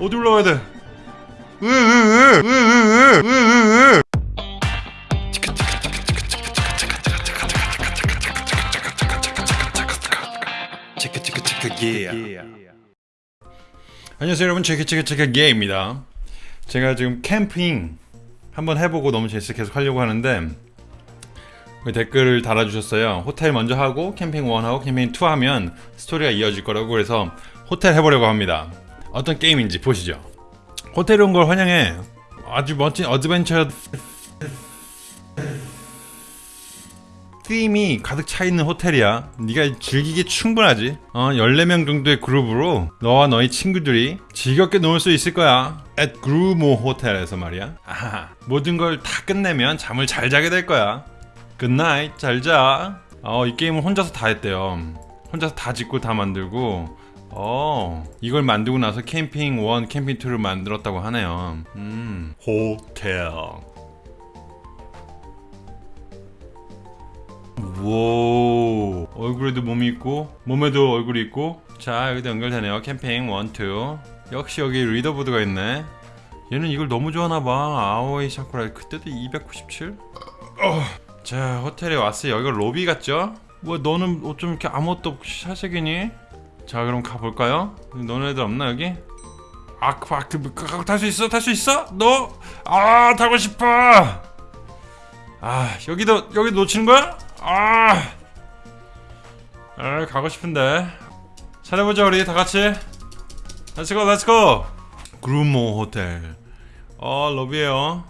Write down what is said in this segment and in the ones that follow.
어디 올라가야 돼? 으으으으으으으으으 안녕하세요 여러분 체크체크체크 게입니다 제가 지금 캠핑 한번 해보고 너무 재밌어 계속 하려고 하는데 그 댓글을 달아주셨어요 호텔 먼저 하고 캠핑 1하고 캠핑 2 하면 스토리가 이어질 거라고 그래서 호텔 해보려고 합니다 어떤 게임인지 보시죠 호텔에 온걸 환영해 아주 멋진 어드벤처 팀이 가득 차 있는 호텔이야. 네가 즐기기 충분하지. 어, 14명 정도의 그룹으로 너와 너희 친구들이 즐겁게 놀 수 있을 거야. at 그루모 호텔에서 말이야. 아하, 모든 걸 다 끝내면 잠을 잘 자게 될 거야. Good night, 잘 자. 어, 이 게임은 혼자서 다 했대요. 혼자서 다 짓고 다 만들고 어 이걸 만들고 나서 캠핑 1, 캠핑 2를 만들었다고 하네요. 음. 호텔. 우 얼굴에도 몸이 있고 몸에도 얼굴이 있고. 자 여기도 연결되네요. 캠핑 1, 2 역시 여기 리더보드가 있네. 얘는 이걸 너무 좋아하나봐. 아오이 샤쿠라 그때도 297? 어. 자 호텔에 왔어요. 여기가 로비 같죠? 뭐 너는 어쩜 이렇게 아무것도 없이 사색이니? 자 그럼 가볼까요? 너네들 없나 여기? 아, 그, 그, 그, 탈수 있어? 탈 수 있어? 너? 아, 타고 싶어! 아, 여기도, 여기 놓치는 거야? 아! 아, 가고 싶은데. 잘해보자, 우리 다 같이. Let's go, let's go! 그루모 호텔. 어, 로비에요.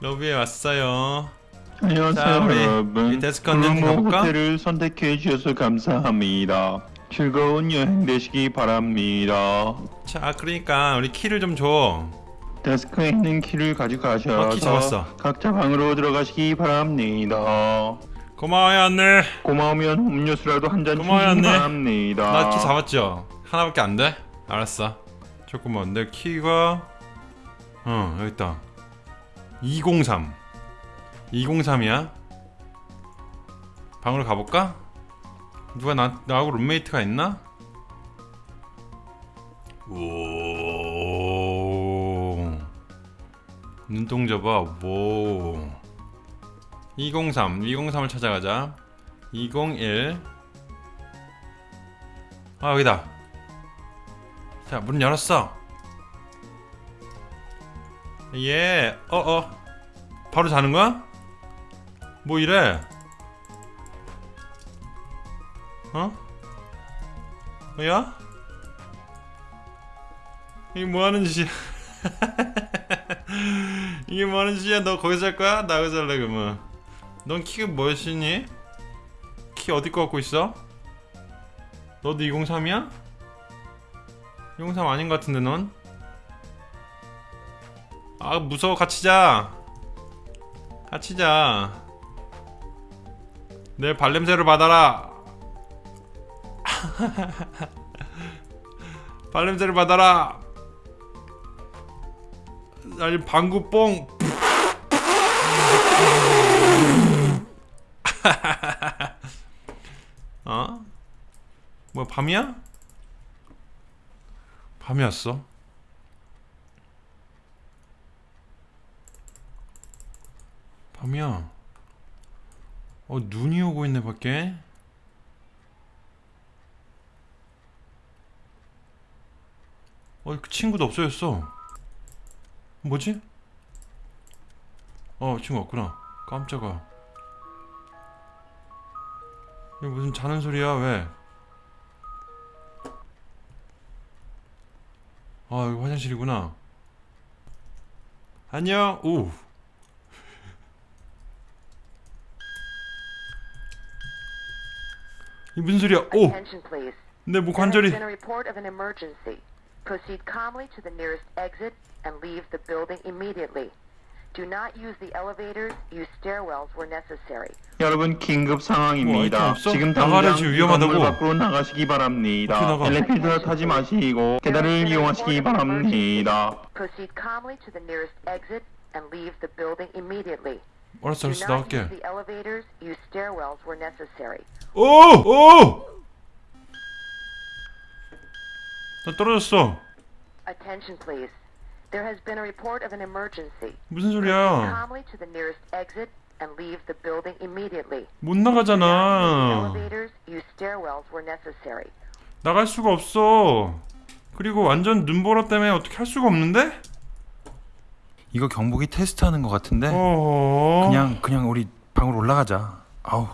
로비에 왔어요. 안녕하세요 자, 우리 여러분 컨텐츠 그루모 가볼까? 호텔을 선택해 주셔서 감사합니다 즐거운 여행 되시기 바랍니다 자, 그러니까 우리 키를 좀 줘. 데스크에 있는 키를 어, 키 잡았어. 각자 방으로 들어가시기 바랍니다 고마워요, 안내. 고마우면 음료수라도 한잔 고마워요, 주시기 언니. 바랍니다 나 키 잡았죠? 하나밖에 안 돼? 알았어. 조금만. 내 키가 어 여기 있다. 203. 203이야. 방으로 가볼까? 누가 나 나하고 룸메이트가 있나? 오. 눈동자 봐. 뭐. 203. 203을 찾아가자. 201. 아 여기다 자 문 열었어 예 어어 바로 자는 거야? 뭐 이래 어? 뭐야? 이게 뭐하는 짓이야 이게 뭐하는 짓이야 너 거기서 잘 거야? 나 여기서 잘래 그러면 넌 키가 뭐였니? 키 어디 거 갖고 있어? 너도 203이야? 203 아닌 것 같은데 넌? 아 무서워 같이 자 같이 자 내 발냄새를 받아라 발냄새를 받아라 아니 방구 뽕 어? 뭐야 밤이야? 밤이었어? 밤이야 어 눈이 오고 있네 밖에. 어 그 친구도 없어졌어. 뭐지? 어 친구 없구나. 깜짝아. 이게 무슨 자는 소리야 왜? 아 여기 화장실이구나. 안녕. 오 이 무슨 소리야 오. 내목 There has 관절이 been a report of an emergency. Proceed calmly to the nearest exit and leave the building immediately. Do not use the elevators. Use stairwells where necessary. 여러분 긴급 뭐, 상황입니다 없어? 지금 당장 지금 이 위험하다고. 건물 밖으로 나가시기 바랍니다? 엘리베이터 타지 마시고 계단을 이용하시기 바랍니다 Proceed calmly to the nearest exit and leave the building immediately. 알았어 알았어 나갈게. 오! 오! 나 떨어졌어. Attention, please. There has been a report of an emergency. 무슨 소리야? calmly to the nearest exit and leave the building immediately. 못 나가잖아. elevators, use stairwells where necessary. 나갈 수가 없어. 그리고 완전 눈보라 때문에 어떻게 할 수가 없는데? 이거 경복이 테스트하는 것 같은데 어. 그냥 그냥 우리 방으로 올라가자. 아우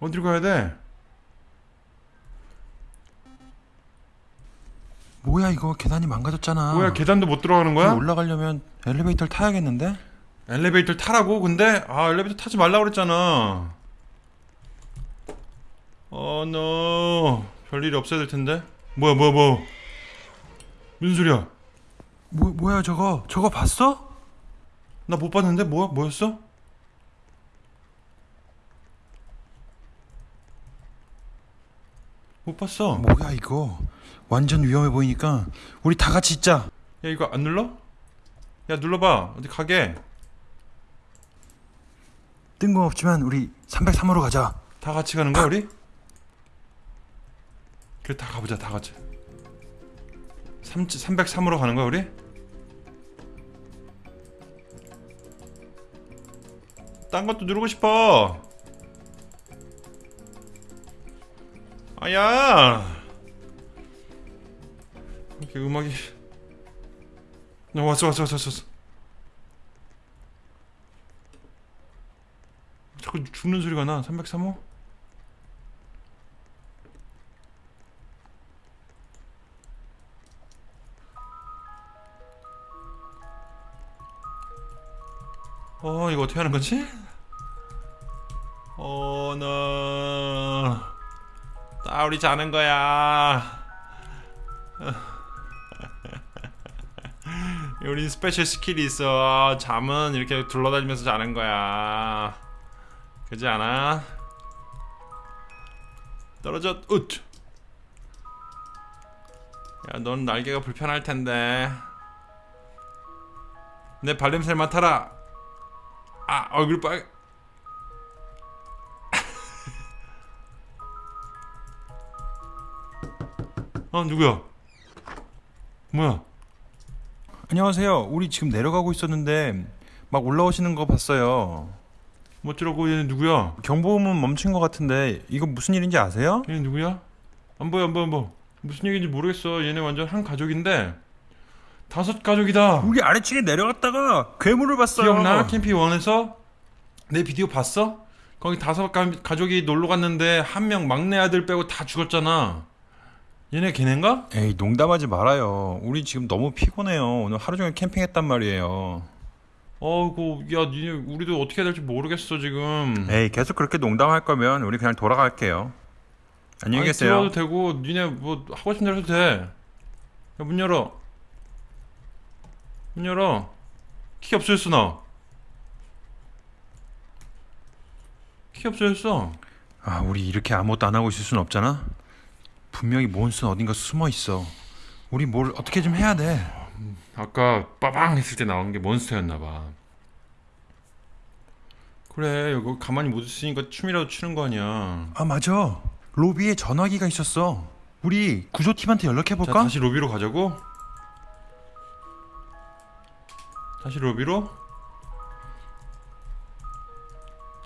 어디로 가야 돼? 뭐야 이거 계단이 망가졌잖아. 뭐야 계단도 못 들어가는 거야? 올라가려면 엘리베이터를 타야겠는데? 엘리베이터 타라고? 근데 아 엘리베이터 타지 말라고 그랬잖아. 어, 노. 별일이 없어야 될 텐데. 뭐야, 뭐야, 뭐. 무슨 소리야? 뭐 뭐야 저거 저거 봤어? 나 못 봤는데 뭐야? 뭐였어? 못 봤어. 뭐야 이거 완전 위험해 보이니까 우리 다 같이 있자. 야 이거 안 눌러? 야 눌러봐. 어디 가게? 뜬금없지만 우리 303호로 가자. 다 같이 가는 거야 우리? 그래 다 가보자 다 같이 3, 303으로 가는 거야 우리? 딴 것도 누르고 싶어. 아야. 이렇게 음악이. 야 왔어 왔어 왔어 왔어 자꾸 죽는 소리가 나. 303호? 어 이거 어떻게 하는 거지? 어, 어나 나 우리 자는 거야. 우린 special skill이 있어. 잠은 이렇게 굴러다니면서 자는 거야. 그지 않아? 떨어져 웃! 야넌 날개가 불편할 텐데. 내 발냄새를 맡아라. 아 얼굴 빨 어 누구야? 뭐야? 안녕하세요. 우리 지금 내려가고 있었는데 막 올라오시는 거 봤어요. 뭐쩌라고? 얘네 누구야? 경보음은 멈춘 것 같은데 이거 무슨 일인지 아세요? 얘네 누구야? 안 보여 안 보여 안 보여. 무슨 얘기인지 모르겠어. 얘네 완전 한 가족인데 다섯 가족이다. 우리 아래층에 내려갔다가 괴물을 봤어요. 기억나? 캠핑 원에서? 내 비디오 봤어? 거기 다섯 가, 가족이 놀러 갔는데 한 명 막내 아들 빼고 다 죽었잖아 얘네 걔넨가 에이 농담하지 말아요. 우리 지금 너무 피곤해요. 오늘 하루 종일 캠핑했단 말이에요. 어이구 야 니네 우리도 어떻게 해야 될지 모르겠어 지금 에이 계속 그렇게 농담할 거면 우리 그냥 돌아갈게요. 안녕히 아니, 계세요. 들어와도 되고 니네 뭐 하고 싶은 대로 해도 돼 야 문 열어 문 열어 키 없어졌어 나 키 없어졌어 아 우리 이렇게 아무것도 안 하고 있을 순 없잖아. 분명히 몬스는 어딘가 숨어 있어. 우리 뭘 어떻게 좀 해야 돼. 아까 빠방 했을 때 나온 게 몬스터였나 봐 그래 이거 가만히 못 있으니까 춤이라도 추는 거 아니야 아 맞아. 로비에 전화기가 있었어. 우리 구조팀한테 연락해 자 볼까? 다시 로비로 가자고 다시 로비로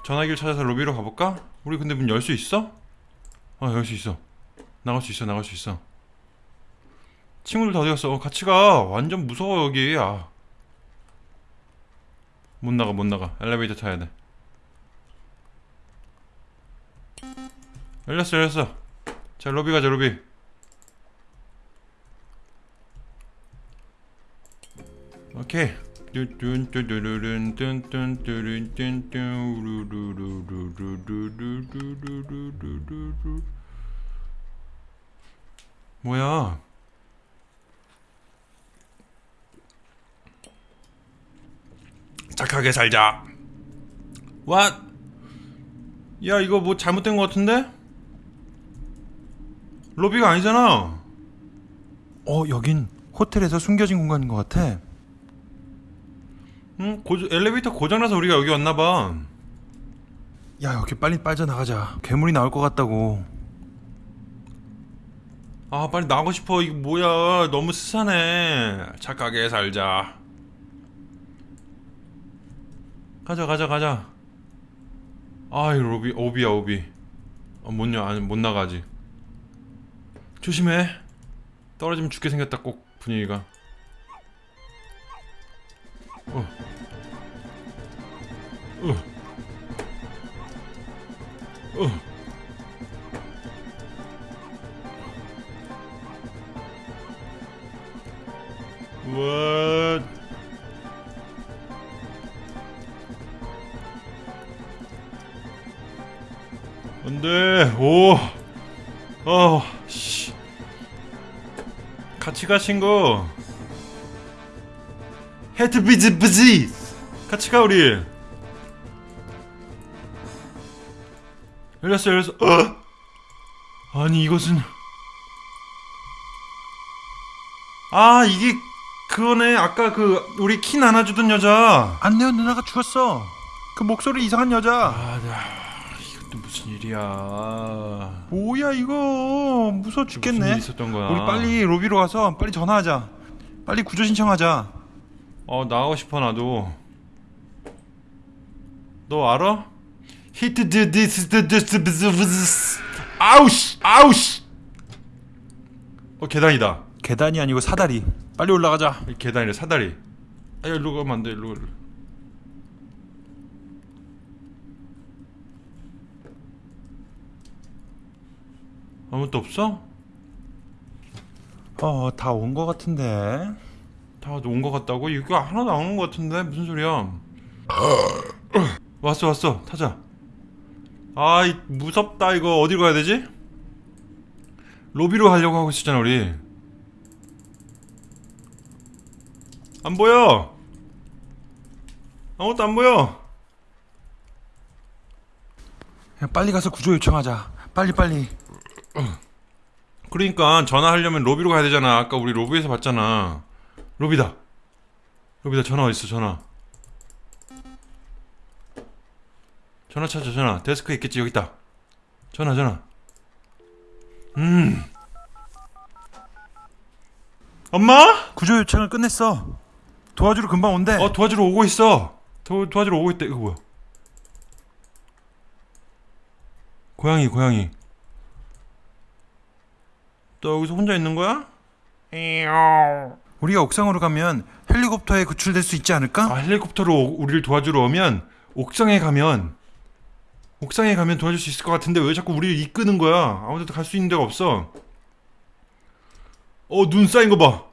전화기를 찾아서 로비로 가볼까? 우리 근데 문 열 수 있어? 아 열 수 있어 나갈 수 있어 나갈 수 있어 친구들 다 갔어? 어, 같이 가 완전 무서워 여기 아. 못 나가 못 나가 엘리베이터 타야 돼 열렸어 열렸어 자 로비 가자 로비 오케이 우루루루루루루루루루루루루루루 뭐야 착하게 살자 왓? 야 이거 뭐 잘못된 것 같은데? 로비가 아니잖아 어 여긴 호텔에서 숨겨진 공간인 것 같아. 응? 고, 엘리베이터 고장나서 우리가 여기 왔나봐 야 여기 빨리 빠져나가자. 괴물이 나올 것 같다고. 아 빨리 나가고 싶어. 이거 뭐야? 너무 스산해. 착하게 살자. 가자 가자 가자. 아이 로비 오비야 오비. 어, 못, 여, 아니, 못 나가지. 조심해. 떨어지면 죽게 생겼다 꼭 분위기가. 어. 어. 어. 같이 가 친구. 헤드 비즈 비즈, 같이 가 우리. 열렸어 열렸어. 어? 아니 이것은 아 이게 그거네 아까 그 우리 키 나눠주던 여자 안내원 누나가 죽었어. 그 목소리 이상한 여자. 아이 것도 무슨 일이야 뭐야 이거 무서워 무슨 죽겠네. 일이 있었던 거야 우리 빨리 로비로 가서 빨리 전화하자. 빨리 구조 신청하자. 어 나가고 싶어 나도 너 알아? hit this this 아우씨 아우씨 어 계단이다 계단이 아니고 사다리. 빨리 올라가자. 이 계단이래 사다리 아 일로 가면 안돼 일로 일로 아무것도 없어? 어, 다온거 같은데. 다 온 것 같다고? 이거 하나도 안 온 것 같은데 무슨 소리야? 왔어 왔어 타자. 아 이 무섭다 이거 어디로 가야 되지? 로비로 가려고 하고 있었잖아 우리. 안 보여. 아무것도 안 보여. 그냥 빨리 가서 구조 요청하자. 빨리 빨리. 그러니까 전화하려면 로비로 가야 되잖아. 아까 우리 로비에서 봤잖아. 로비다. 로비다. 전화 어디 있어? 전화. 전화 찾아. 전화. 데스크에 있겠지. 여기 있다. 전화. 전화. 음. 엄마? 구조 요청을 끝냈어. 도와주러 금방 온대. 어 도와주러 오고 있어. 도 도와주러 오고 있대. 이거 뭐야? 고양이 고양이. 너 여기서 혼자 있는 거야? 우리가 옥상으로 가면 헬리콥터에 구출될 수 있지 않을까? 아 헬리콥터로 오- 우리를 도와주러 오면 옥상에 가면 옥상에 가면 도와줄 수 있을 것 같은데 왜 자꾸 우리를 이끄는 거야? 아무데도 갈 수 있는 데가 없어. 어 눈 쌓인 거 봐.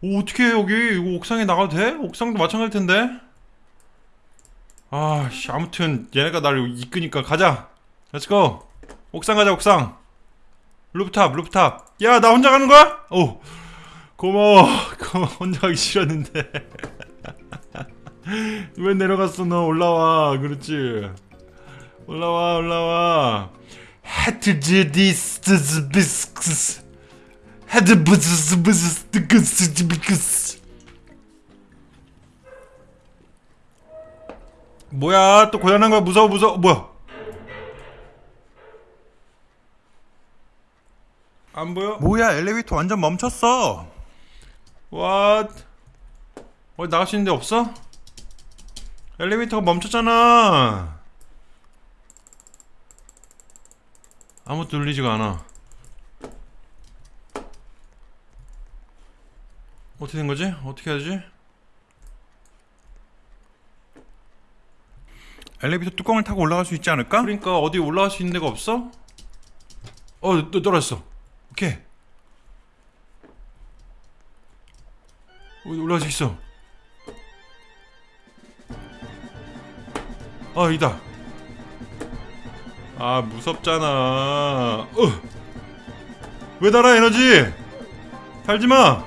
오 어떻게 해 여기 이거 옥상에 나가도 돼? 옥상도 마찬가지일 텐데. 아 씨 아무튼 얘네가 나를 이끄니까 가자. let's go 옥상 가자 옥상. rooftop rooftop. 야 나 혼자 가는 거야? 오 고마워. 고마워. 혼자 가기 싫었는데. 왜 내려갔어 너 올라와 그렇지 올라와 올라와 헤트즈 디스 비스크스 헤드 부스 부스 뜨크스 비크스 뭐야 또 고장난 거야 무서워 무서워 뭐야 안 보여? 뭐야 엘리베이터 완전 멈췄어. What? 어디 나갈 수 있는 데 없어? 엘리베이터가 멈췄잖아. 아무것도 눌리지가 않아. 어떻게 된 거지? 어떻게 해야 되지? 엘리베이터 뚜껑을 타고 올라갈 수 있지 않을까? 그러니까 어디 올라갈 수 있는 데가 없어? 어, 또 떨어졌어. 어디 올라갈 수 있어. 아, 이다. 아, 무섭잖아. 어. 왜 달아, 에너지? 달지 마!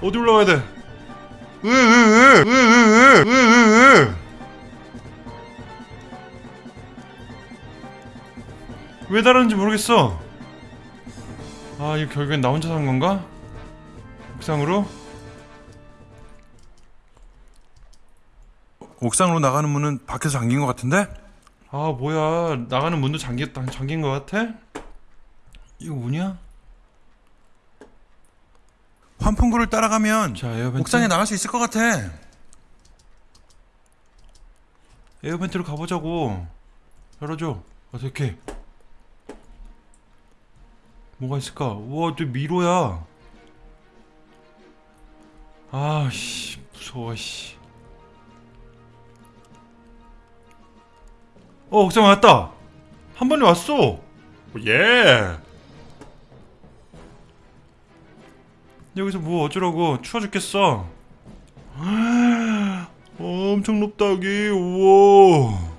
어디 올라가야 돼? 왜? 왜 다른지 모르겠어. 아, 이거 결국엔 나 혼자 산 건가? 옥상으로? 옥상으로 나가는 문은 밖에서 잠긴 것 같은데? 아 뭐야 나가는 문도 잠겼다 잠긴 것 같아? 이거 뭐냐? 환풍구를 따라가면 자 에어벤트 옥상에 나갈 수 있을 것 같아. 에어벤트로 가보자고 열어줘 어떻게 뭐가 있을까 우와 또 미로야 아씨 무서워 씨 어, 옥상 왔다. 한 번에 왔어. 예. 여기서 뭐 어쩌라고 추워 죽겠어. 엄청 높다 여기. 우와.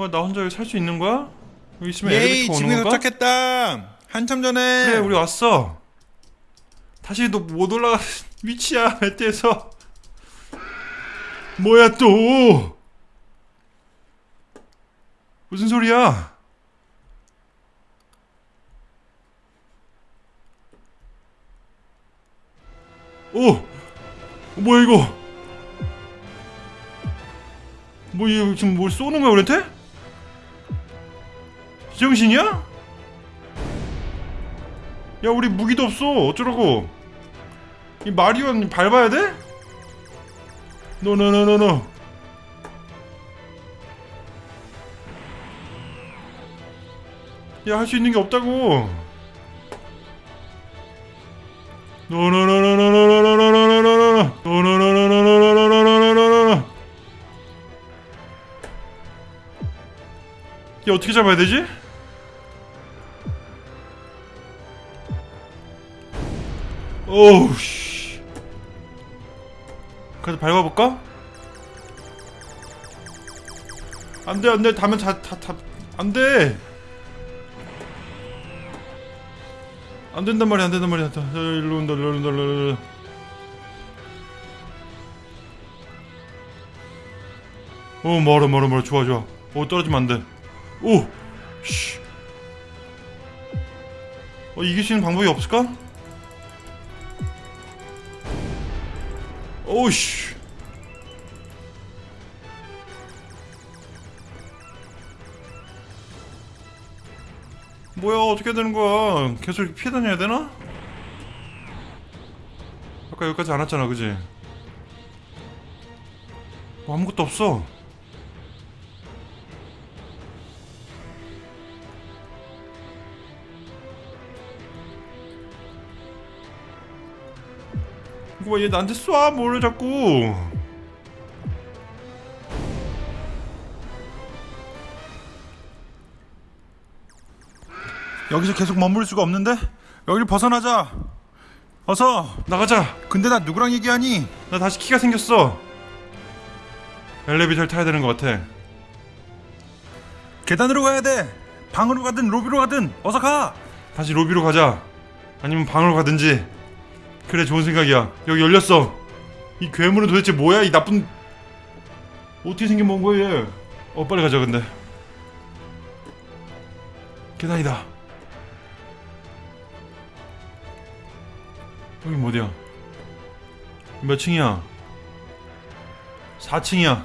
와, 나 혼자 여기 살 수 있는 거야? 여기 있으면 예이 엘리베이터 오는 건가? 도착했다. 한참 전에. 그래 우리 왔어 다시 너 못 올라가 위치야 배트에서 뭐야 또 무슨 소리야 오 뭐야 이거 뭐 이거 지금 뭘 쏘는 거야 우리한테? 제정신이야? 야 우리 무기도 없어 어쩌라고 이 마리온 밟아야 돼? 노노노노노 야 할 수 있는 게 없다고 노노노노노노노노노노노노노 노노노노노노노노노노노 야 어떻게 잡아야 되지? 오우 씨. 그래도 밟아볼까? 안돼 안돼 다면 다다다 안돼 안 된단 말이야 안 된단 말이야 자, 자, 일로 온다 일로 온다 일로 온다 오 멀어 멀어 멀어 좋아 좋아 오 떨어지면 안돼 오 씨. 어 이길 수 있는 방법이 없을까? 오씨. 뭐야 어떻게 되는 거야? 계속 피해 다녀야 되나? 아까 여기까지 안 왔잖아, 그지? 뭐 아무것도 없어. 봐얘 나한테 쏴 뭐를 자꾸 여기서 계속 머물 수가 없는데 여기를 벗어나자. 어서. 나가자 근데 나 누구랑 얘기하니? 나 다시 키가 생겼어 엘리베이터를 타야 되는 것 같아 계단으로 가야 돼. 방으로 가든 로비로 가든 어서 가. 다시 로비로 가자 아니면 방으로 가든지 그래 좋은 생각이야. 여기 열렸어. 이 괴물은 도대체 뭐야? 이 나쁜 어떻게 생긴 뭔 거야 얘? 어 빨리 가자 근데. 계단이다. 여긴 어디야? 몇 층이야? 4층이야.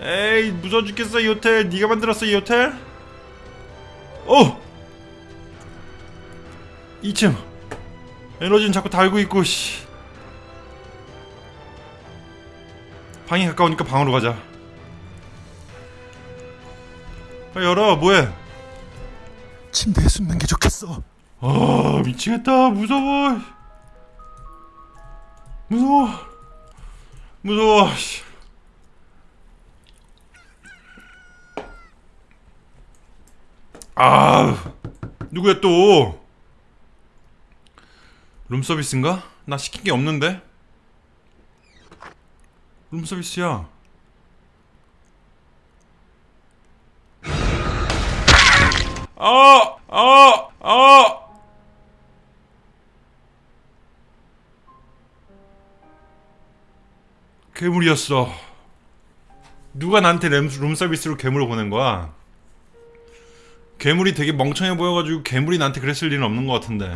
에이 무서워 죽겠어 이 호텔. 네가 만들었어 이 호텔? 어! 2층 에너지는 자꾸 달고 있고 씨. 방이 가까우니까 방으로 가자. 아, 열어 뭐해? 침대에 숨는 게 좋겠어. 아 미치겠다. 무서워. 무서워. 무서워 씨. 아 누구야 또 룸서비스인가? 나 시킨 게 없는데 룸서비스야 아! 아! 아! 괴물이었어. 누가 나한테 램, 룸서비스로 괴물을 보낸 거야? 괴물이 되게 멍청해 보여가지고 괴물이 나한테 그랬을 리는 없는 것 같은데.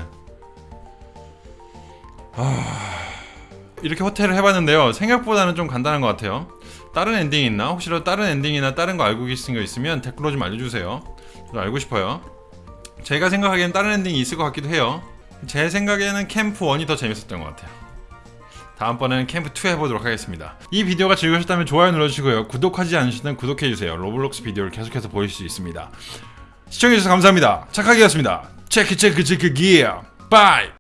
이렇게 호텔을 해봤는데요. 생각보다는 좀 간단한 것 같아요. 다른 엔딩이 있나? 혹시라도 다른 엔딩이나 다른 거 알고 계신 거 있으면 댓글로 좀 알려주세요. 저도 알고 싶어요. 제가 생각하기엔 다른 엔딩이 있을 것 같기도 해요. 제 생각에는 캠프 1이 더 재밌었던 것 같아요. 다음번에는 캠프 2 해보도록 하겠습니다. 이 비디오가 즐거우셨다면 좋아요 눌러주시고요. 구독하지 않으시면 구독해주세요. 로블록스 비디오를 계속해서 보실 수 있습니다. 시청해주셔서 감사합니다. 착하기였습니다. 체크 체크 체크 기어. 바이!